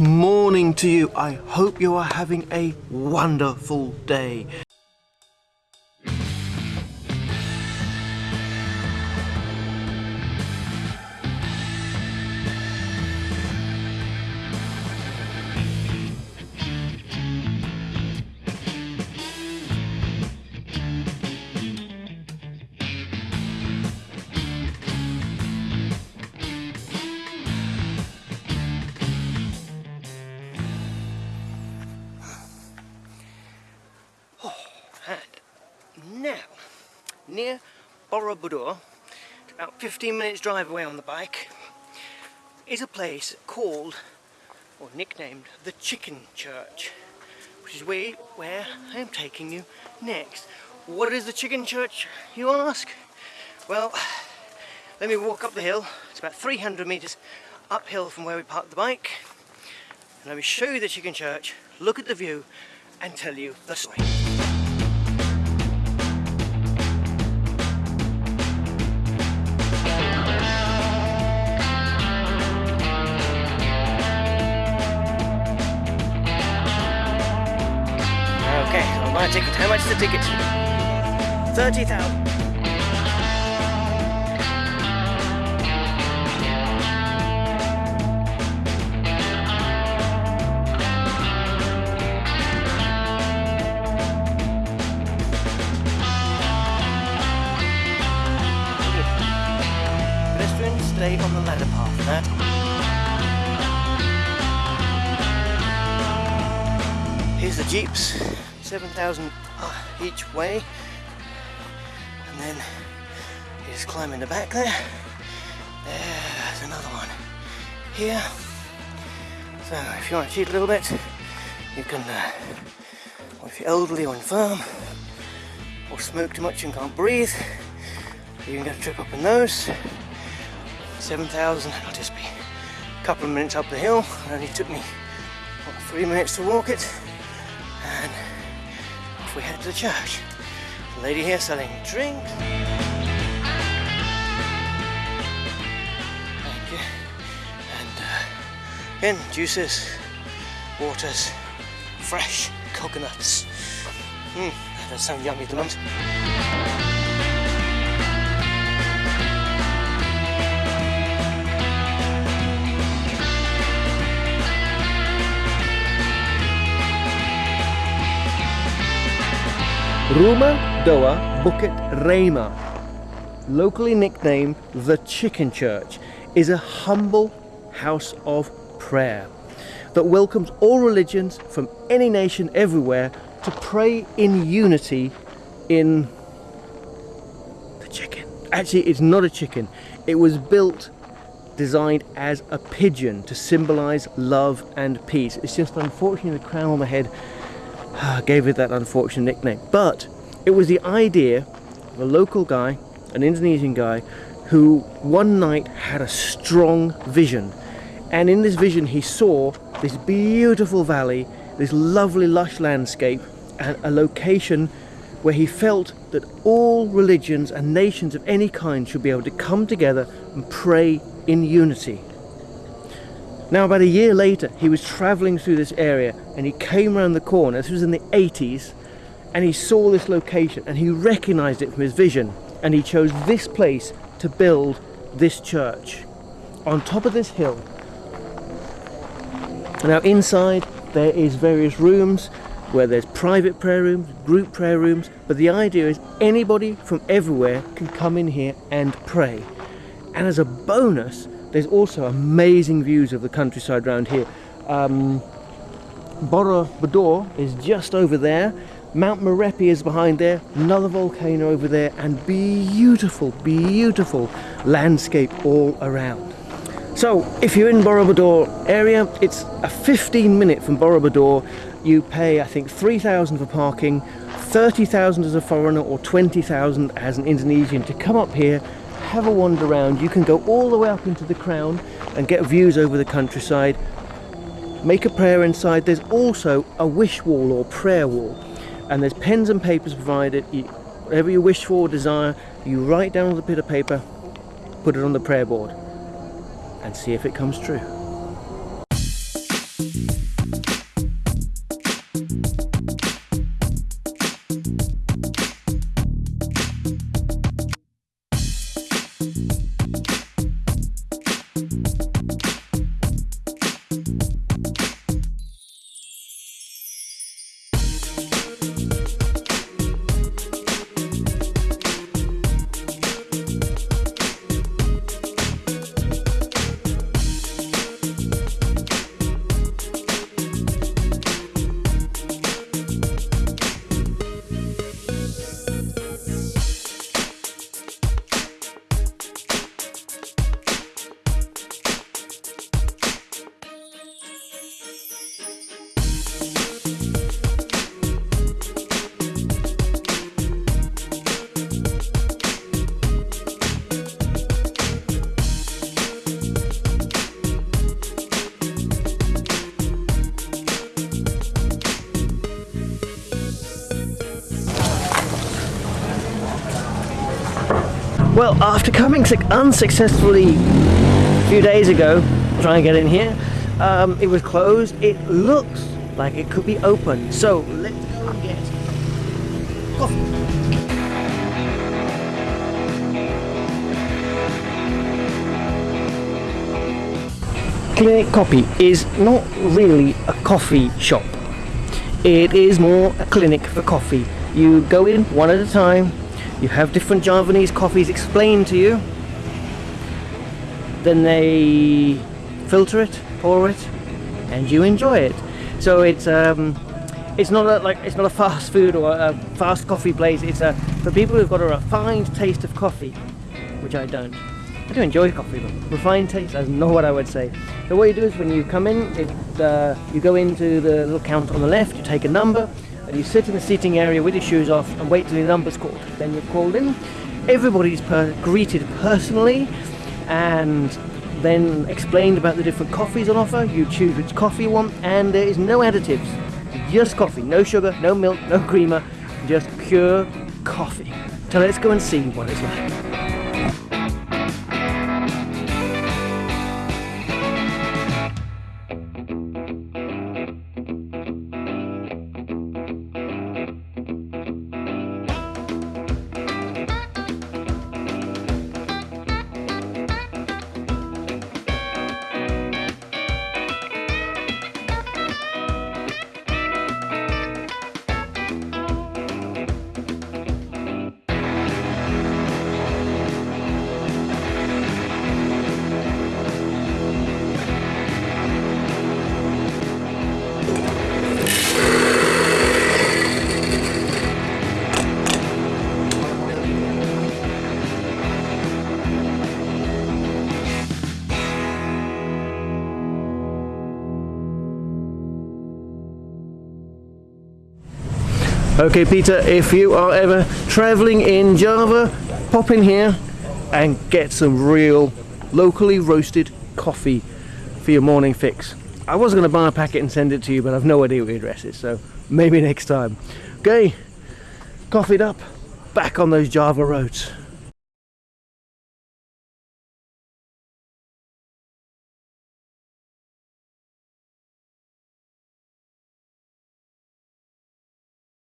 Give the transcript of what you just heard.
morning to you. I hope you are having a wonderful day. Near Borobudur, about 15 minutes drive away on the bike, is a place called, or nicknamed, the Chicken Church, which is where, where I am taking you next. What is the Chicken Church, you ask? Well, let me walk up the hill. It's about 300 metres uphill from where we parked the bike. And let me show you the Chicken Church, look at the view, and tell you the story. Buy a ticket. How much is the ticket? 30,000. Pedestrians stay on the ladder path. That Here's the jeeps, 7,000 uh, each way. And then you just climb in the back there. There's another one here. So if you want to cheat a little bit, you can, uh, or if you're elderly or infirm, or smoke too much and can't breathe, you can get a trip up in those. 7,000, I'll just be a couple of minutes up the hill. It only took me what, three minutes to walk it off we head to the church. The lady here selling drinks. Thank you. And uh, again, juices, waters, fresh coconuts. Mmm, that does sound yummy at the Rumah Doa Bukit Rhema, locally nicknamed the Chicken Church, is a humble house of prayer that welcomes all religions from any nation everywhere to pray in unity in the chicken. Actually, it's not a chicken. It was built designed as a pigeon to symbolize love and peace. It's just unfortunately the crown on the head gave it that unfortunate nickname. But it was the idea of a local guy, an Indonesian guy, who one night had a strong vision. And in this vision, he saw this beautiful valley, this lovely lush landscape, and a location where he felt that all religions and nations of any kind should be able to come together and pray in unity. Now about a year later he was travelling through this area and he came around the corner, this was in the 80s, and he saw this location and he recognised it from his vision and he chose this place to build this church on top of this hill. Now inside there is various rooms where there's private prayer rooms, group prayer rooms, but the idea is anybody from everywhere can come in here and pray. And as a bonus, there's also amazing views of the countryside around here. Um, Borobudur is just over there. Mount Merapi is behind there, another volcano over there, and beautiful, beautiful landscape all around. So, if you're in Borobudur area, it's a 15 minute from Borobudur. You pay, I think, 3,000 for parking, 30,000 as a foreigner, or 20,000 as an Indonesian to come up here have a wander around. You can go all the way up into the crown and get views over the countryside. Make a prayer inside. There's also a wish wall or prayer wall. And there's pens and papers provided. You, whatever you wish for or desire, you write down on the bit of paper, put it on the prayer board, and see if it comes true. Well, after coming unsuccessfully a few days ago, trying to get in here, um, it was closed. It looks like it could be open. So let's go and get coffee. Clinic Coffee is not really a coffee shop. It is more a clinic for coffee. You go in one at a time, you have different Javanese coffees explained to you, then they filter it, pour it, and you enjoy it. So it's um, it's not a, like it's not a fast food or a fast coffee place. It's a for people who've got a refined taste of coffee, which I don't. I do enjoy coffee, but refined taste, that's not what I would say. So what you do is when you come in, it, uh, you go into the little counter on the left, you take a number, and you sit in the seating area with your shoes off and wait till your number's called. Then you're called in. Everybody's per greeted personally, and then explained about the different coffees on offer. You choose which coffee you want, and there is no additives. Just coffee, no sugar, no milk, no creamer, just pure coffee. So let's go and see what it's like. Okay Peter, if you are ever traveling in Java, pop in here and get some real locally roasted coffee for your morning fix. I was going to buy a packet and send it to you, but I've no idea what your address is, so maybe next time. Okay, coffeeed up, back on those Java roads.